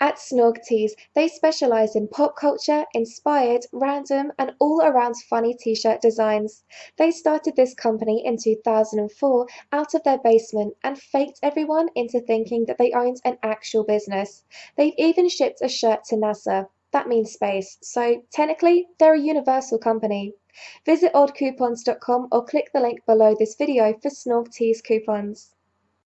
At Snorg they specialize in pop culture, inspired, random, and all around funny t shirt designs. They started this company in 2004 out of their basement and faked everyone into thinking that they owned an actual business. They've even shipped a shirt to NASA. That means space, so technically, they're a universal company. Visit oddcoupons.com or click the link below this video for Snorg coupons.